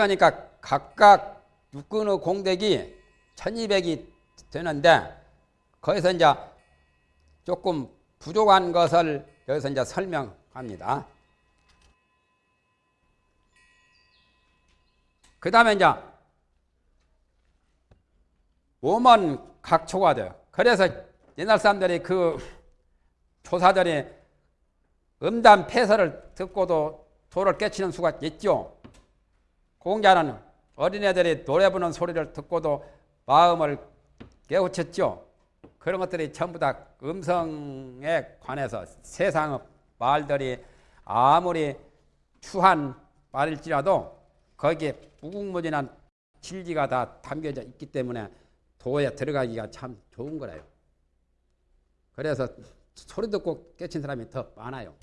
그러니까 각각 육근의 공백이 1200이 되는데 거기서 이제 조금 부족한 것을 여기서 이제 설명합니다. 그 다음에 이제 몸은 각초가 돼요. 그래서 옛날 사람들이 그 조사들이 음담 폐설을 듣고도 도를 깨치는 수가 있죠. 공자는 어린애들이 노래 부르는 소리를 듣고도 마음을 깨우쳤죠. 그런 것들이 전부 다 음성에 관해서 세상의 말들이 아무리 추한 말일지라도 거기에 무궁무진한 진리가 다 담겨져 있기 때문에 도에 들어가기가 참 좋은 거라요. 그래서 소리 듣고 깨친 사람이 더 많아요.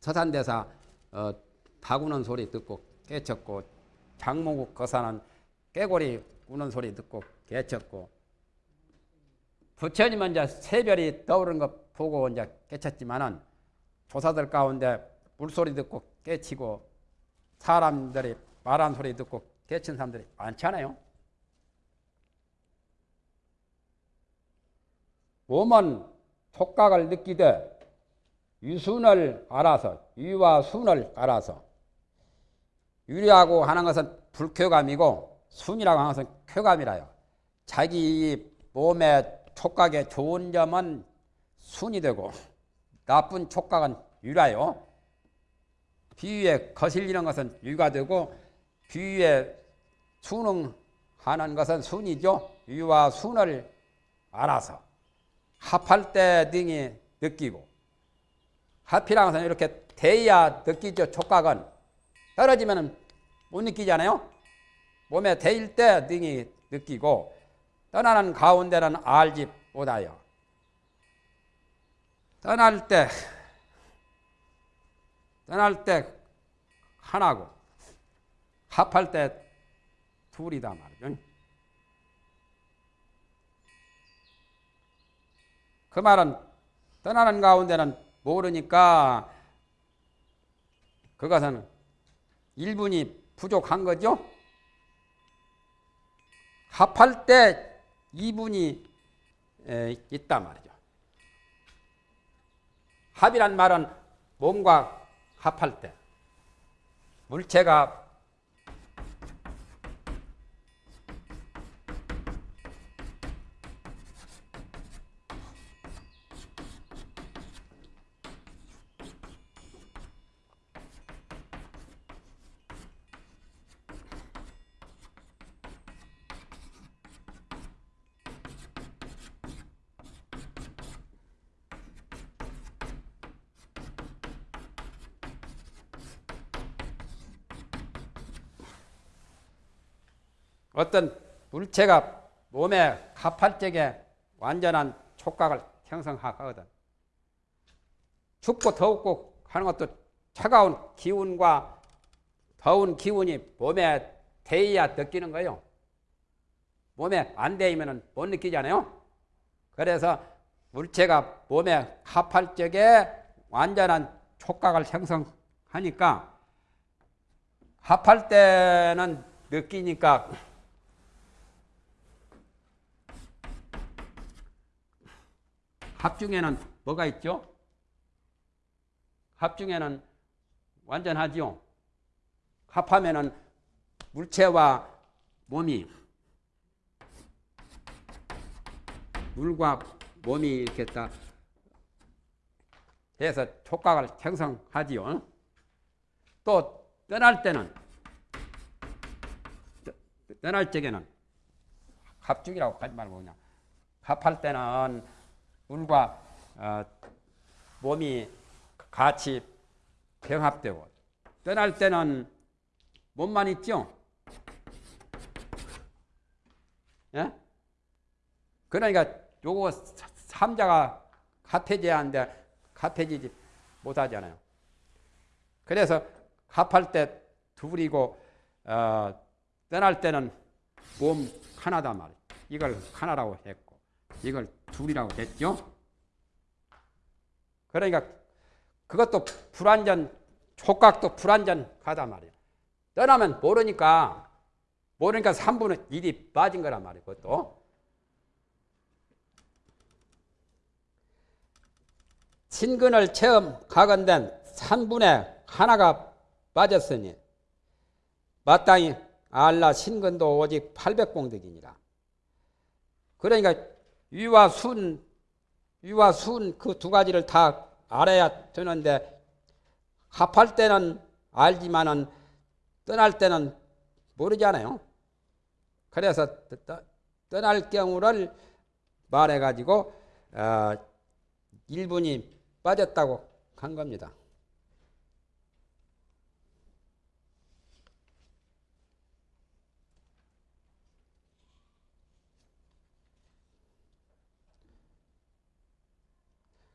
서산대사 어, 다구는 소리 듣고 깨쳤고 장모국 거사는 깨고리 우는 소리 듣고 깨쳤고 부처님은 이제 새별이 떠오르는 것 보고 이제 깨쳤지만은 조사들 가운데 물소리 듣고 깨치고 사람들이 말한 소리 듣고 깨친 사람들이 많잖아요. 몸은 촉각을 느끼되 유순을 알아서 유와 순을 알아서 유리하고 하는 것은 불쾌감이고 순이라고 하는 것은 쾌감이라요. 자기 몸의 촉각의 좋은 점은 순이 되고 나쁜 촉각은 유라요. 비위에 거슬리는 것은 유가 되고 비위에 순응하는 것은 순이죠. 유와 순을 알아서 합할 때 등이 느끼고 합이라는 것은 이렇게 대야 느끼죠. 촉각은 떨어지면 못 느끼잖아요. 몸에 대일 때 등이 느끼고 떠나는 가운데는 알지 못하여 떠날 때 떠날 때 하나고 합할 때 둘이다 말이죠. 그 말은 떠나는 가운데는 모르니까 그것은 일분이 부족한 거죠. 합할 때 2분이 있단 말이죠. 합이란 말은 몸과 합할 때 물체가 물체가 몸에 합할 적에 완전한 촉각을 형성하거든. 춥고 더웠고 하는 것도 차가운 기운과 더운 기운이 몸에 대해야 느끼는 거예요. 몸에 안 대이면 못 느끼잖아요. 그래서 물체가 몸에 합할 적에 완전한 촉각을 형성하니까 합할 때는 느끼니까 합 중에는 뭐가 있죠? 합 중에는 완전하지요. 합하면은 물체와 몸이 물과 몸이 이렇게 다 해서 촉각을 형성하지요. 또 떠날 때는 떠날 적에는 합중이라고 하지 말고 그냥 합할 때는 물과 어, 몸이 같이 병합되고 떠날 때는 몸만 있죠. 예? 그러니까 요거 삼자가 합해져야 하는데 합해지지 못하잖아요. 그래서 합할 때 둘이고 어, 떠날 때는 몸 하나다 말이에요. 이걸 하나라고 했고 이걸 둘이라고 했죠. 그러니까 그것도 불완전 촉각도 불완전 가다 말이야. 떠나면 모르니까 모르니까 3분의 1이 빠진 거란 말이에요. 그것도. 친근을 체험 가건된 3분의 하나가 빠졌으니 마땅히 알라 신근도 오직 800공덕이니라. 그러니까 위와 순, 위와 순 그 두 가지를 다 알아야 되는데 합할 때는 알지만은 떠날 때는 모르잖아요. 그래서 떠날 경우를 말해가지고 어, 1분이 빠졌다고 한 겁니다.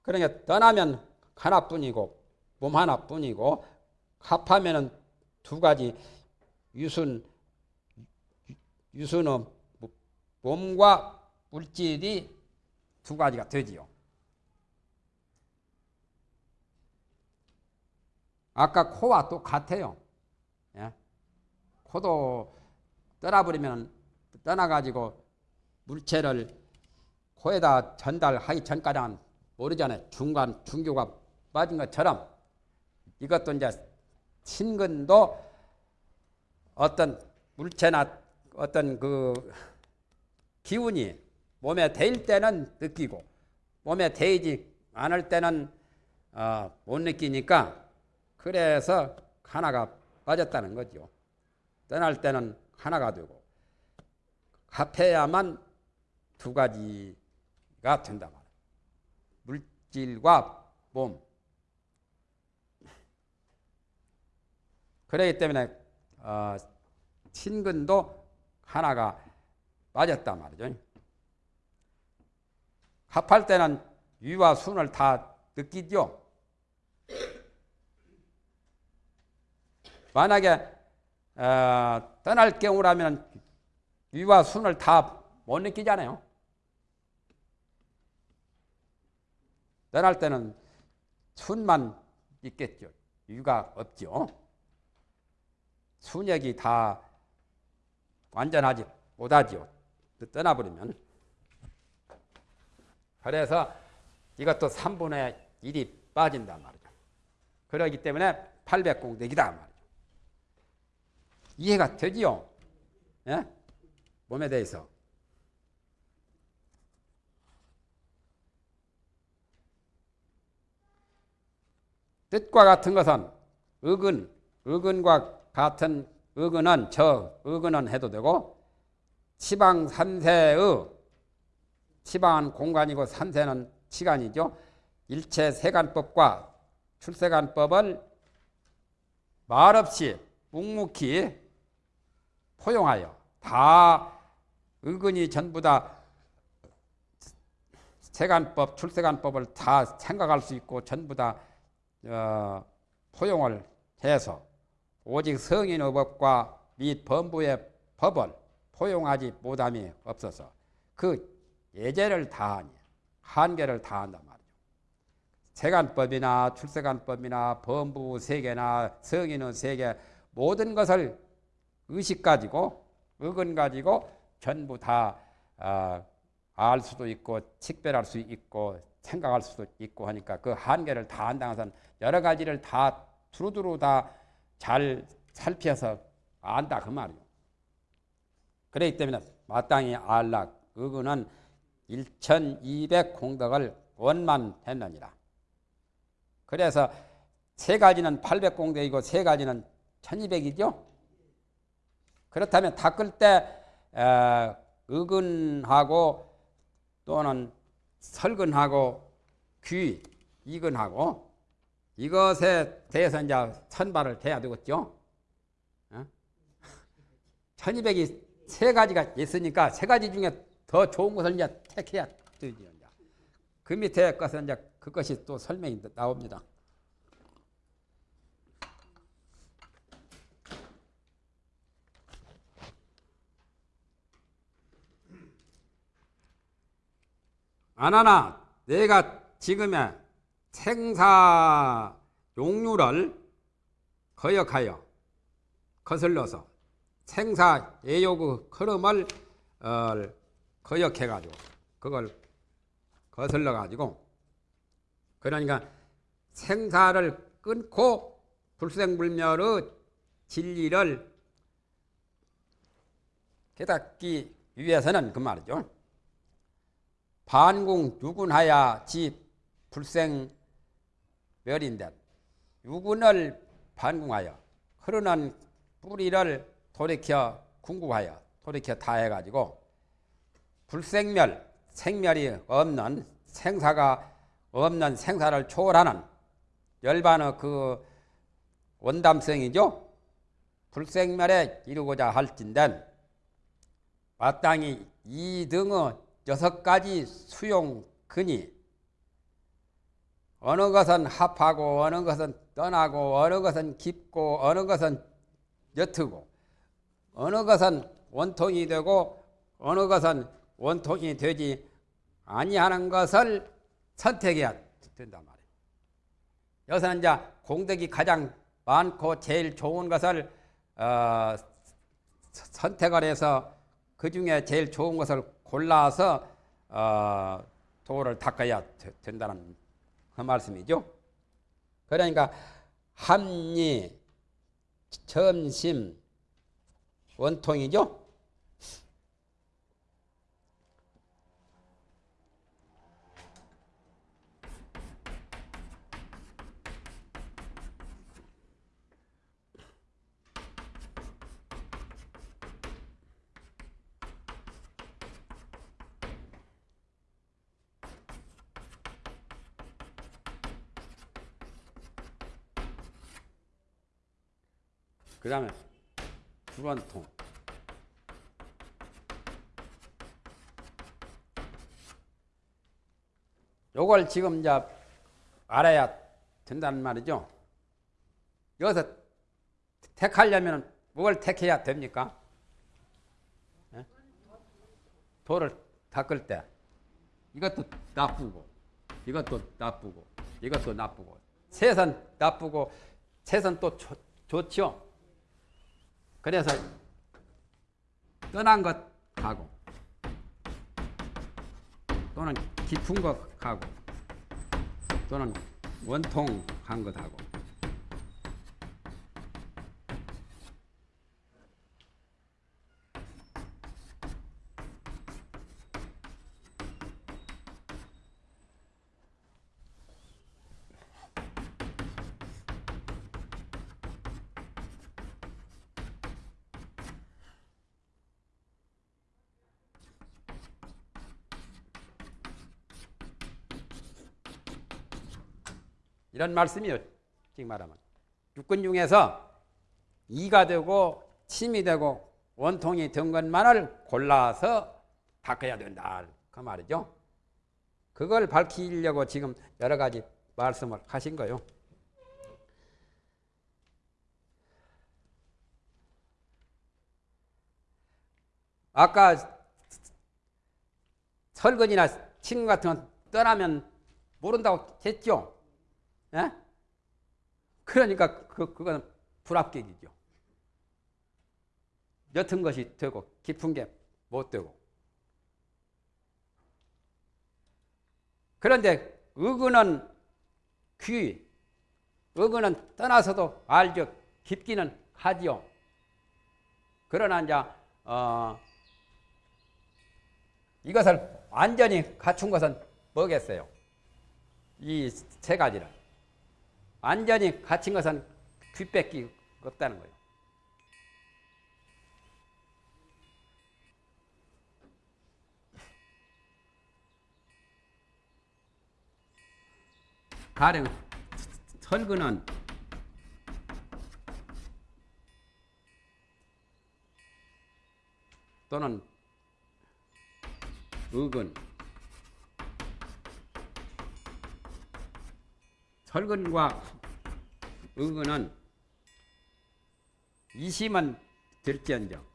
그러니까 떠나면 하나뿐이고 몸 하나뿐이고 합하면은 두 가지 유순 유순은 몸과 물질이 두 가지가 되지요. 아까 코와 똑같아요. 예? 코도 떠나버리면 떠나가지고 물체를 코에다 전달하기 전까지는 모르잖아요. 중간 중교가 빠진 것처럼 이것도 이제 신근도 어떤 물체나 어떤 그 기운이 몸에 대일 때는 느끼고 몸에 대이지 않을 때는 어, 못 느끼니까 그래서 하나가 빠졌다는 거죠. 떠날 때는 하나가 되고 합해야만 두 가지가 된다 질과 몸. 그렇기 때문에 어, 친근도 하나가 빠졌단 말이죠. 합할 때는 위와 순을 다 느끼죠. 만약에 어, 떠날 경우라면 위와 순을 다 못 느끼잖아요. 떠날 때는 순만 있겠죠. 위가 없죠. 순역이 다 완전하지 못하지요. 떠나버리면. 그래서 이것도 3분의 1이 빠진단 말이죠. 그러기 때문에 800공덕이다 말이죠. 이해가 되지요? 예? 몸에 대해서. 뜻과 같은 것은 의근, 의근과 같은 의근은 저 의근은 해도 되고 치방 삼세의 치방은 공간이고 삼세는 시간이죠. 일체 세간법과 출세간법을 말없이 묵묵히 포용하여 다 의근이 전부 다 세간법, 출세간법을 다 생각할 수 있고 전부 다 어, 포용을 해서 오직 성인의 법과 및 범부의 법을 포용하지 못함이 없어서 그 예제를 다하니 한계를 다한단 말이죠. 세간법이나 출세간법이나 범부 세계나 성인의 세계 모든 것을 의식 가지고 의근 가지고 전부 다알 어, 수도 있고 식별할 수 있고 생각할 수도 있고 하니까 그 한계를 다 한다는 것은 여러 가지를 다 두루두루 다 잘 살펴서 안다 그 말이요. 그렇기 때문에 마땅히 알락 의근은 1200 공덕을 원만했느니라. 그래서 세 가지는 800 공덕이고 세 가지는 1200이죠. 그렇다면 닦을 때 어, 의근하고 또는 설근하고 귀 이근하고 이것에 대해서 이제 선발을 돼야 되겠죠. 어? 1200이 세 가지가 있으니까 세 가지 중에 더 좋은 것을 이제 택해야 되죠. 그 밑에 것은 이제 그것이 또 설명이 나옵니다. 아나나 내가 지금의 생사 용류를 거역하여 거슬러서 생사 애욕의 흐름을 어, 거역해 가지고 그걸 거슬러 가지고 그러니까 생사를 끊고 불생불멸의 진리를 깨닫기 위해서는 그 말이죠. 반궁 유군하야 지 불생 멸인데 유군을 반궁하여 흐르는 뿌리를 돌이켜 궁구하여 돌이켜 다해가지고 불생멸 생멸이 없는 생사가 없는 생사를 초월하는 열반의 그 원담성이죠. 불생멸에 이루고자 할진된 마땅히 이 등의 여섯 가지 수용 근이 어느 것은 합하고 어느 것은 떠나고 어느 것은 깊고 어느 것은 옅고 어느 것은 원통이 되고 어느 것은 원통이 되지 아니하는 것을 선택해야 된단 말이에요. 여기서는 이제 공덕이 가장 많고 제일 좋은 것을 어, 선택을 해서 그 중에 제일 좋은 것을 골라서 어, 도를 닦아야 된다는 그 말씀이죠. 그러니까 합리, 점심, 원통이죠. 그 다음에 불원통 요걸 지금 이제 알아야 된다는 말이죠. 여기서 택하려면 뭘 택해야 됩니까? 예? 돌을 닦을 때 이것도 나쁘고 이것도 나쁘고 이것도 나쁘고 새선 나쁘고 새선 또 좋, 좋죠. 그래서 떠난 것 가고 또는 깊은 것 가고 또는 원통한 것 하고 이런 말씀이요. 지금 말하면 육군 중에서 이가 되고 침이 되고 원통이 된 것만을 골라서 닦아야 된다. 그 말이죠. 그걸 밝히려고 지금 여러 가지 말씀을 하신 거요. 아까 설거지나 침 같은 건 떠나면 모른다고 했죠. 예? 그러니까 그, 그건 불합격이죠. 옅은 것이 되고 깊은 게 못 되고. 그런데 의근은 귀, 의근은 떠나서도 알죠. 깊기는 하지요. 그러나 이제 어, 이것을 완전히 갖춘 것은 뭐겠어요? 이 세 가지를. 완전히 갇힌 것은 귀뺏기 없다는 거예요. 가령 설근은 또는 의근 설근과 의근은 이심은 될지언정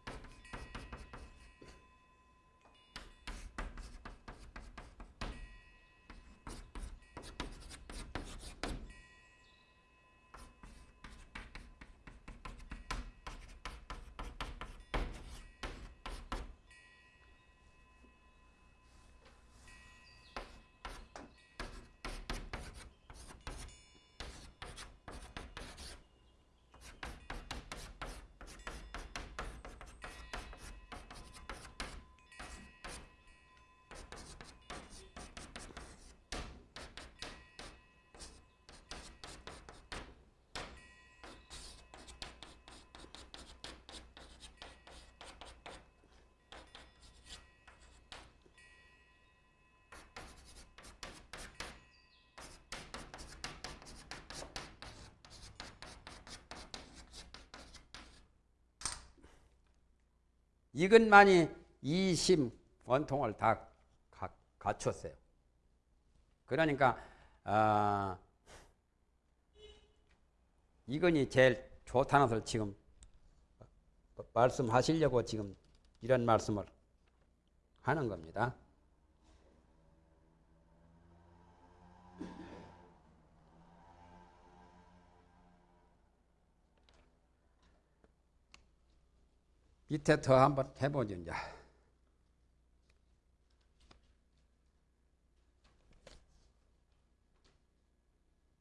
이것만이 이심 원통을 다 가, 갖췄어요. 그러니까 아, 이건이 제일 좋다는 것을 지금 말씀하시려고 지금 이런 말씀을 하는 겁니다. 밑에 더 한번 해보죠, 이제.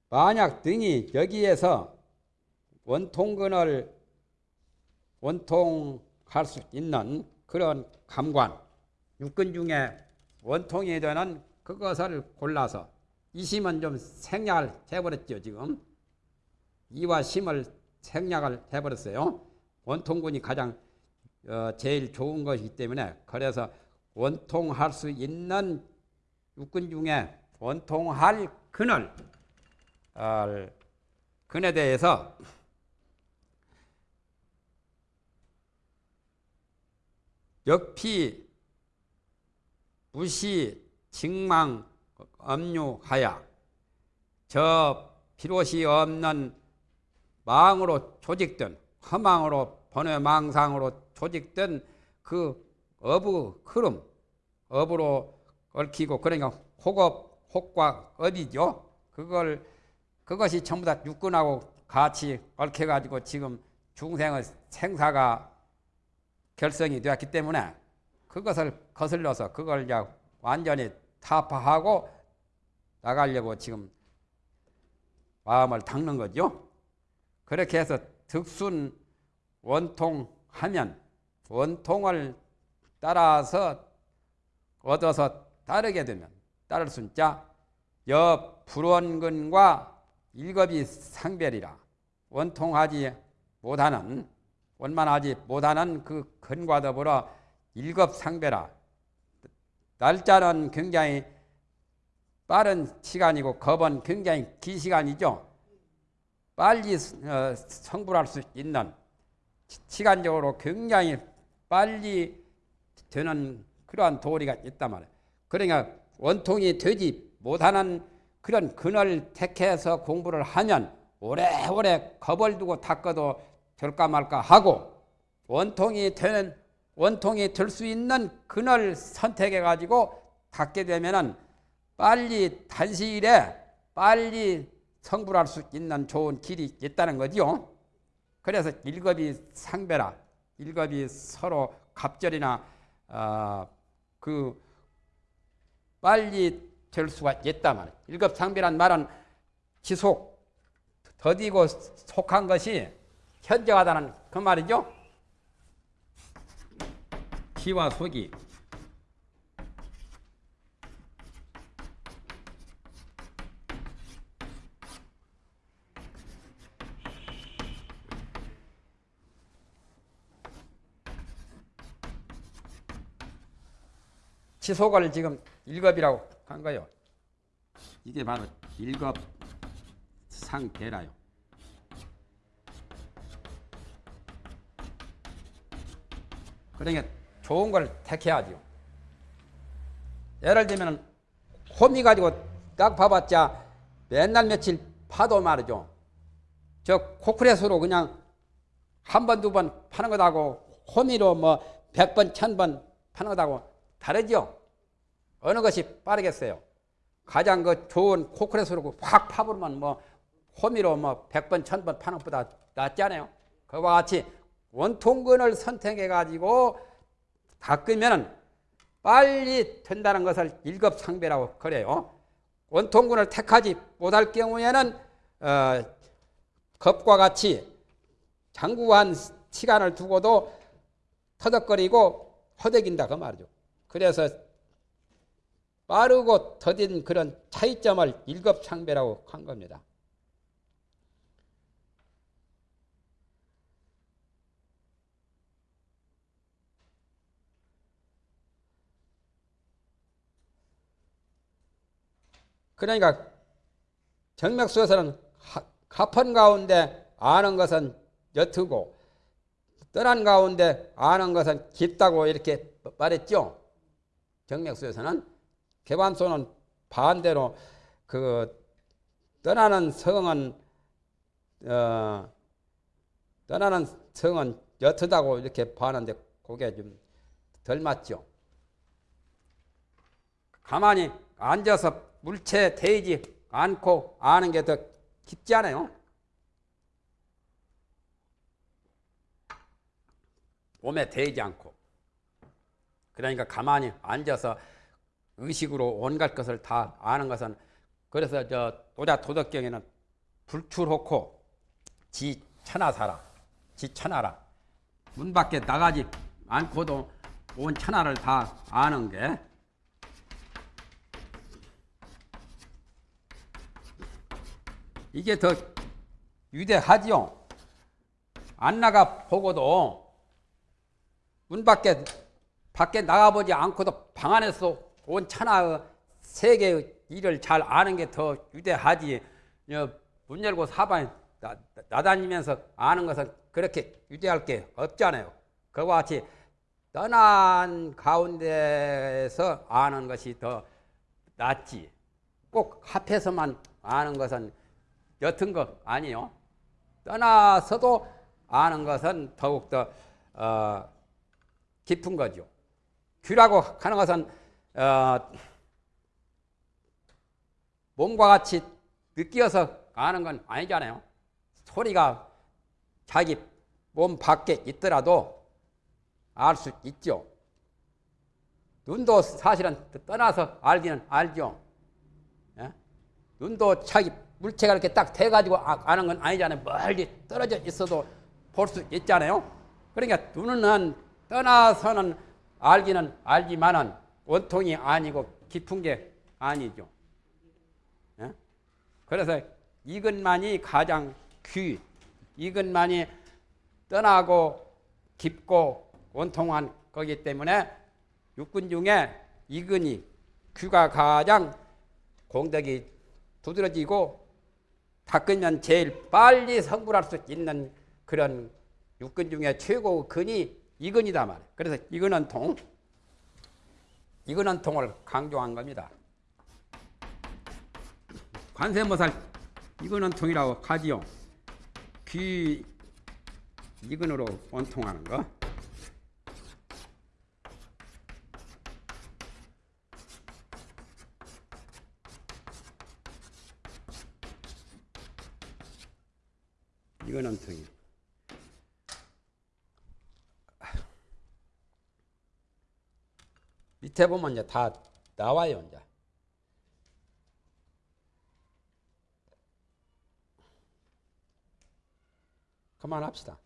만약 등이 여기에서 원통근을 원통할 수 있는 그런 감관, 육근 중에 원통이 되는 그것을 골라서 이심은 좀 생략을 해버렸죠, 지금. 이와 심을 생략을 해버렸어요. 원통군이 가장 어, 제일 좋은 것이기 때문에 그래서 원통할 수 있는 육군 중에 원통할 근을 어, 근에 대해서 역피 무시 직망 엄류하야 저 필요시 없는 망으로 조직된 허망으로 번외망상으로 조직된 그 어부 흐름 업으로 얽히고 그러니까 혹업 혹과 업이죠. 그걸 그것이 전부 다 육군하고 같이 얽혀 가지고 지금 중생의 생사가 결성이 되었기 때문에 그것을 거슬러서 그걸 이제 완전히 타파하고 나가려고 지금 마음을 닦는 거죠. 그렇게 해서 득순 원통하면 원통을 따라서 얻어서 따르게 되면 따를 순자 여 불원근과 일겁이 상별이라 원통하지 못하는 원만하지 못하는 그 근과 더불어 일겁상배라 날짜는 굉장히 빠른 시간이고 겁은 굉장히 긴 시간이죠. 빨리 어, 성불할 수 있는 시간적으로 굉장히 빨리 되는 그러한 도리가 있단 말이에요. 그러니까 원통이 되지 못하는 그런 근을 택해서 공부를 하면 오래오래 겁을 두고 닦아도 될까 말까 하고 원통이 되는 원통이 될 수 있는 근을 선택해 가지고 닦게 되면은 빨리 단시일에 빨리 성불할 수 있는 좋은 길이 있다는 거죠. 그래서 일겁이 상배라 일겁이 서로 갑절이나 어, 그 빨리 될 수가 있다 말. 일급 상배란 말은 지속 더디고 속한 것이 현저하다는 그 말이죠. 기와 속이 지속을 지금 일급이라고 한 거예요. 이게 바로 일급 상태라요. 그러니까 좋은 걸 택해야죠. 예를 들면 호미 가지고 딱 봐봤자 맨날 며칠 파도 말이죠. 저 코크레스로 그냥 한 번, 두 번 파는 것하고 호미로 뭐 백 번, 천 번 파는 것하고 다르죠? 어느 것이 빠르겠어요? 가장 그 좋은 코크레스로 확 파버리면 뭐 호미로 뭐 100번, 1000번 파는 것보다 낫잖아요. 그와 같이 원통근을 선택해 가지고 닦으면 빨리 된다는 것을 일급상배라고 그래요. 원통근을 택하지 못할 경우에는 어, 겁과 같이 장구한 시간을 두고도 터덕거리고 허덕인다 그 말이죠. 그래서 빠르고 더딘 그런 차이점을 일급상배라고 한 겁니다. 그러니까 정맥수에서는 가판 가운데 아는 것은 옅고 떠난 가운데 아는 것은 깊다고 이렇게 말했죠. 정맥수에서는 개반소는 반대로 그 떠나는 성은 어, 떠나는 성은 옅다고 이렇게 봤는데 그게 좀 덜 맞죠. 가만히 앉아서 물체 대지 않고 아는 게 더 깊지 않아요? 몸에 대지 않고. 그러니까 가만히 앉아서 의식으로 온갖 것을 다 아는 것은 그래서 저 도자 도덕경에는 불출호코 지 천하사라 지 천하라 문 밖에 나가지 않고도 온 천하를 다 아는 게 이게 더 위대하지요. 안 나가 보고도 문 밖에 밖에 나가보지 않고도 방 안에서 온 천하의 세계의 일을 잘 아는 게더 위대하지. 문 열고 사방에 나, 나다니면서 아는 것은 그렇게 위대할 게 없잖아요. 그와 같이 떠난 가운데서 아는 것이 더 낫지. 꼭 합해서만 아는 것은 옅은 거 아니요. 떠나서도 아는 것은 더욱더 어, 깊은 거죠. 귀라고 하는 것은 어, 몸과 같이 느끼어서 아는 건 아니잖아요. 소리가 자기 몸 밖에 있더라도 알 수 있죠. 눈도 사실은 떠나서 알기는 알죠. 예? 눈도 자기 물체가 이렇게 딱 돼가지고 아, 아는 건 아니잖아요. 멀리 떨어져 있어도 볼 수 있잖아요. 그러니까 눈은 떠나서는 알기는 알지만은 원통이 아니고 깊은 게 아니죠. 예? 그래서 이것만이 가장 귀, 이것만이 떠나고 깊고 원통한 거기 때문에 육군 중에 이근이 귀가 가장 공덕이 두드러지고 닦으면 제일 빨리 성불할 수 있는 그런 육근 중에 최고 근이 이근이다 말이에요. 그래서 이근은 통, 이근은 통을 강조한 겁니다. 관세모살 이근은 통이라고 하지요. 귀 이근으로 원통하는 거. 이거는 등이. 밑에 보면 이제 다 나와요, 이제. 그만합시다.